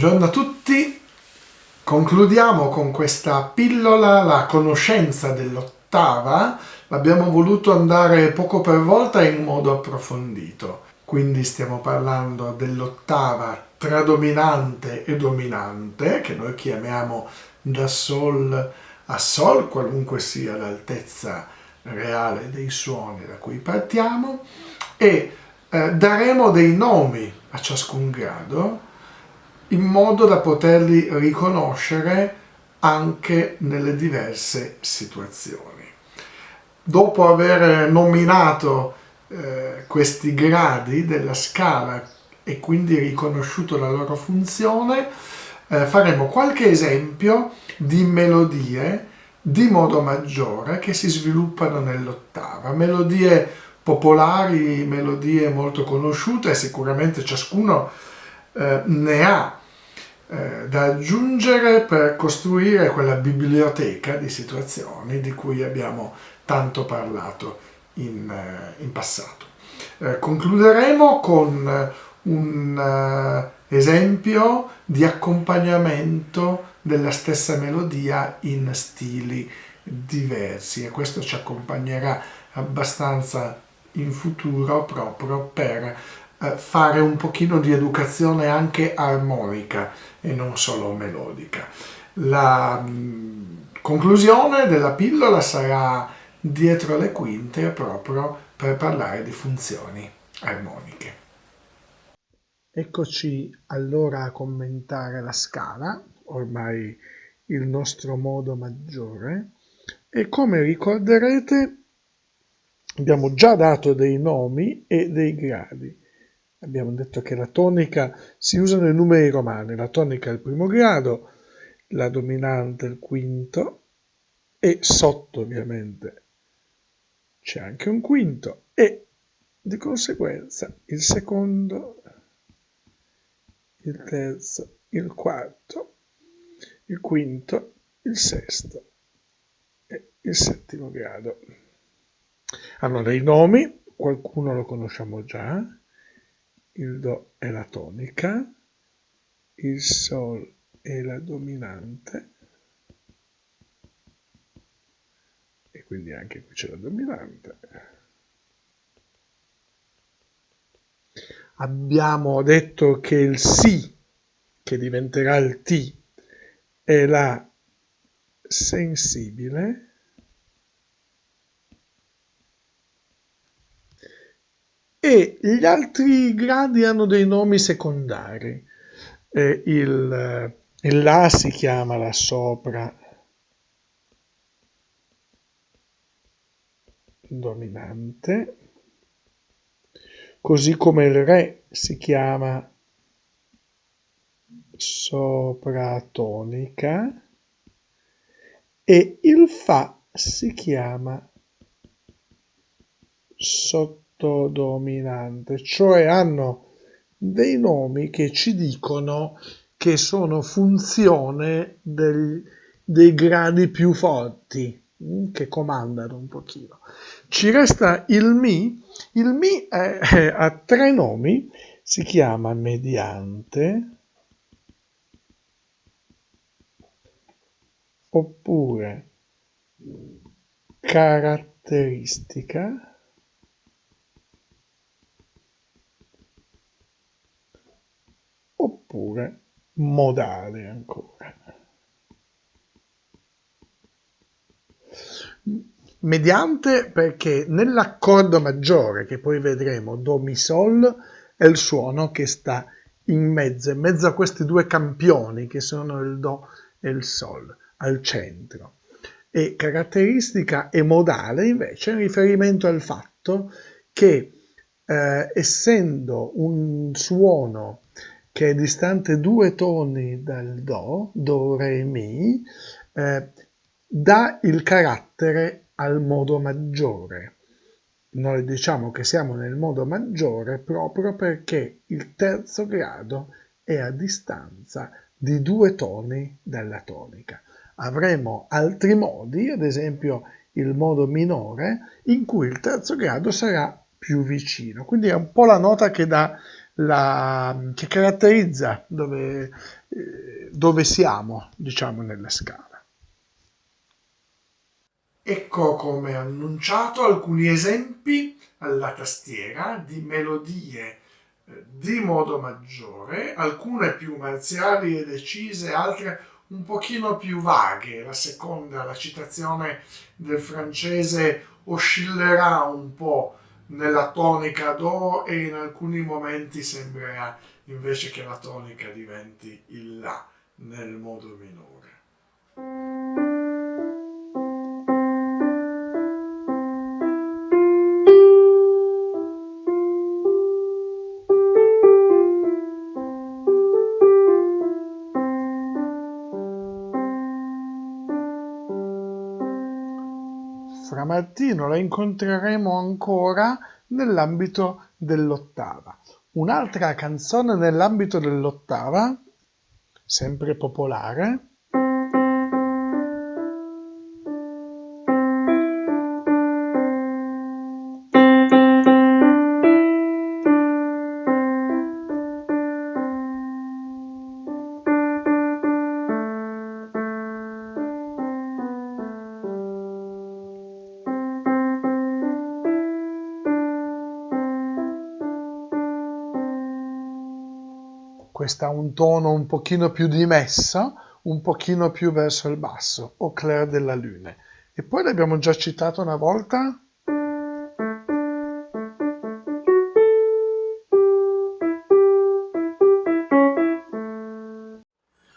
Buongiorno a tutti, concludiamo con questa pillola la conoscenza dell'ottava, l'abbiamo voluto andare poco per volta in modo approfondito, quindi stiamo parlando dell'ottava tradominante e dominante, che noi chiamiamo da Sol a Sol, qualunque sia l'altezza reale dei suoni da cui partiamo, e eh, daremo dei nomi a ciascun grado, in modo da poterli riconoscere anche nelle diverse situazioni. Dopo aver nominato eh, questi gradi della scala e quindi riconosciuto la loro funzione, eh, faremo qualche esempio di melodie di modo maggiore che si sviluppano nell'ottava. Melodie popolari, melodie molto conosciute, sicuramente ciascuno eh, ne ha eh, da aggiungere per costruire quella biblioteca di situazioni di cui abbiamo tanto parlato in, eh, in passato. Eh, concluderemo con un esempio di accompagnamento della stessa melodia in stili diversi e questo ci accompagnerà abbastanza in futuro proprio per eh, fare un pochino di educazione anche armonica e non solo melodica. La mm, conclusione della pillola sarà dietro le quinte proprio per parlare di funzioni armoniche. Eccoci allora a commentare la scala, ormai il nostro modo maggiore, e come ricorderete abbiamo già dato dei nomi e dei gradi abbiamo detto che la tonica si usano i numeri romani, la tonica è il primo grado, la dominante il quinto e sotto ovviamente c'è anche un quinto. E di conseguenza il secondo, il terzo, il quarto, il quinto, il sesto e il settimo grado. Hanno dei nomi, qualcuno lo conosciamo già, il Do è la tonica, il Sol è la dominante, e quindi anche qui c'è la dominante. Abbiamo detto che il Si, che diventerà il Ti, è la sensibile, e gli altri gradi hanno dei nomi secondari. Eh, il, il La si chiama la sopra. Dominante, così come il Re si chiama sopratonica e il Fa si chiama sottotonica dominante, cioè hanno dei nomi che ci dicono che sono funzione del, dei gradi più forti, mm, che comandano un pochino. Ci resta il Mi, il Mi ha tre nomi, si chiama mediante, oppure caratteristica, oppure modale ancora. Mediante perché nell'accordo maggiore, che poi vedremo, Do, Mi, Sol, è il suono che sta in mezzo, in mezzo a questi due campioni che sono il Do e il Sol, al centro. E caratteristica e modale invece in riferimento al fatto che eh, essendo un suono che è distante due toni dal Do, Do, Re, Mi, eh, dà il carattere al modo maggiore. Noi diciamo che siamo nel modo maggiore proprio perché il terzo grado è a distanza di due toni dalla tonica. Avremo altri modi, ad esempio il modo minore, in cui il terzo grado sarà più vicino. Quindi è un po' la nota che dà la, che caratterizza dove, eh, dove siamo, diciamo, nella scala. Ecco come annunciato alcuni esempi alla tastiera di melodie eh, di modo maggiore, alcune più marziali e decise, altre un pochino più vaghe. La seconda, la citazione del francese, oscillerà un po' nella tonica Do e in alcuni momenti sembrerà invece che la tonica diventi il La nel modo minore. Fra Martino la incontreremo ancora nell'ambito dell'ottava. Un'altra canzone nell'ambito dell'ottava, sempre popolare, questa ha un tono un pochino più dimesso, un pochino più verso il basso, o clair della lune. E poi l'abbiamo già citato una volta.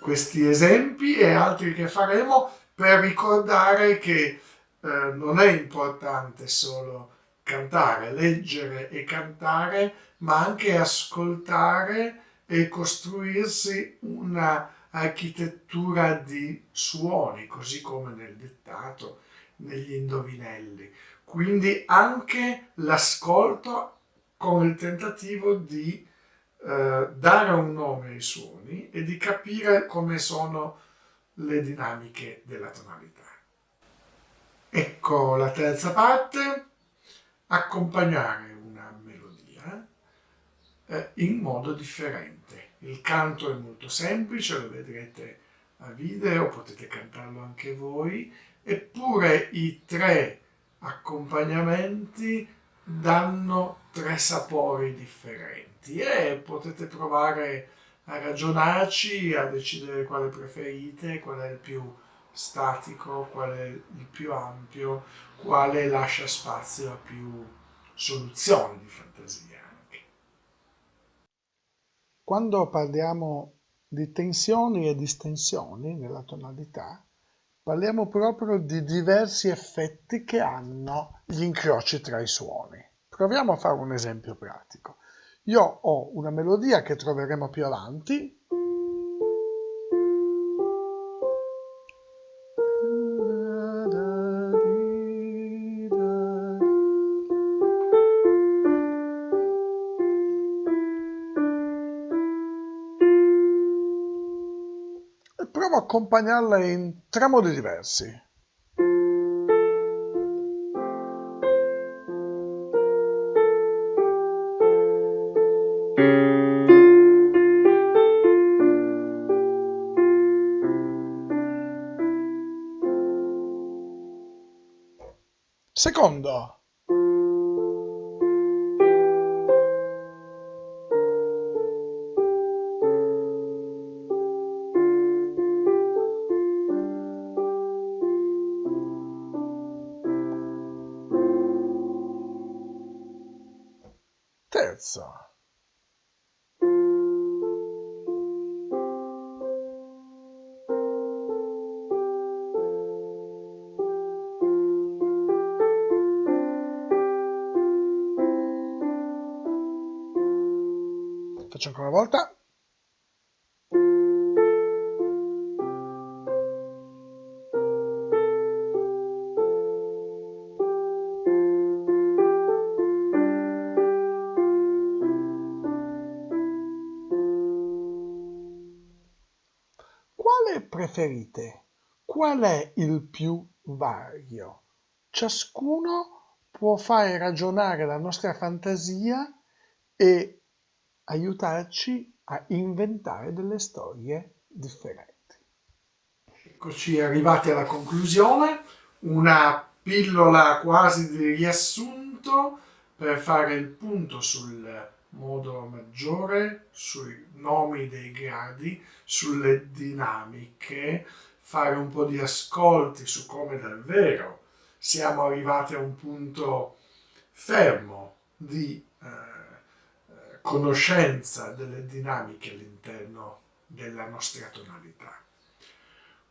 Questi esempi e altri che faremo per ricordare che eh, non è importante solo cantare, leggere e cantare, ma anche ascoltare e costruirsi una architettura di suoni, così come nel dettato, negli indovinelli. Quindi anche l'ascolto con il tentativo di eh, dare un nome ai suoni e di capire come sono le dinamiche della tonalità. Ecco la terza parte, accompagnare eh, in modo differente. Il canto è molto semplice, lo vedrete a video, potete cantarlo anche voi, eppure i tre accompagnamenti danno tre sapori differenti e potete provare a ragionarci, a decidere quale preferite, qual è il più statico, qual è il più ampio, quale lascia spazio a più soluzioni di fantasia. Quando parliamo di tensioni e distensioni nella tonalità, parliamo proprio di diversi effetti che hanno gli incroci tra i suoni. Proviamo a fare un esempio pratico. Io ho una melodia che troveremo più avanti, accompagnarla in tre modi diversi. Secondo, terza. Faccio ancora una volta. Preferite? Qual è il più vario? Ciascuno può fare ragionare la nostra fantasia e aiutarci a inventare delle storie differenti. Eccoci arrivati alla conclusione, una pillola quasi di riassunto per fare il punto sul modo maggiore, sui nomi dei gradi, sulle dinamiche, fare un po' di ascolti su come davvero siamo arrivati a un punto fermo di eh, conoscenza delle dinamiche all'interno della nostra tonalità.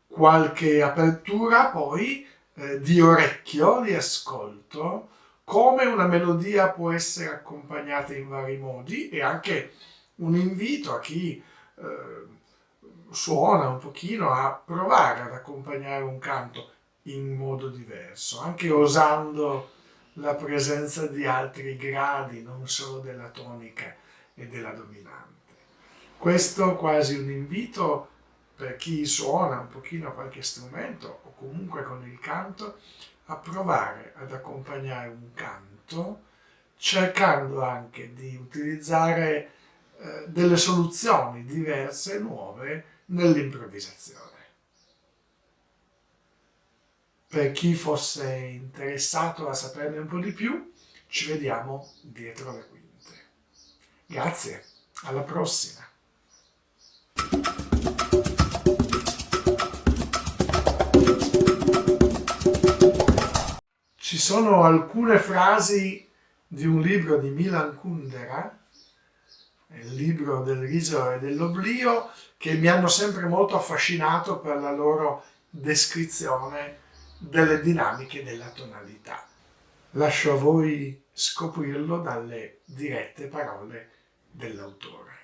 Qualche apertura poi eh, di orecchio, di ascolto, come una melodia può essere accompagnata in vari modi e anche un invito a chi eh, suona un pochino a provare ad accompagnare un canto in modo diverso, anche osando la presenza di altri gradi, non solo della tonica e della dominante. Questo quasi un invito per chi suona un pochino qualche strumento o comunque con il canto a provare ad accompagnare un canto cercando anche di utilizzare eh, delle soluzioni diverse e nuove nell'improvvisazione. Per chi fosse interessato a saperne un po' di più, ci vediamo dietro le quinte. Grazie, alla prossima! Ci sono alcune frasi di un libro di Milan Kundera, il libro del riso e dell'oblio, che mi hanno sempre molto affascinato per la loro descrizione delle dinamiche della tonalità. Lascio a voi scoprirlo dalle dirette parole dell'autore.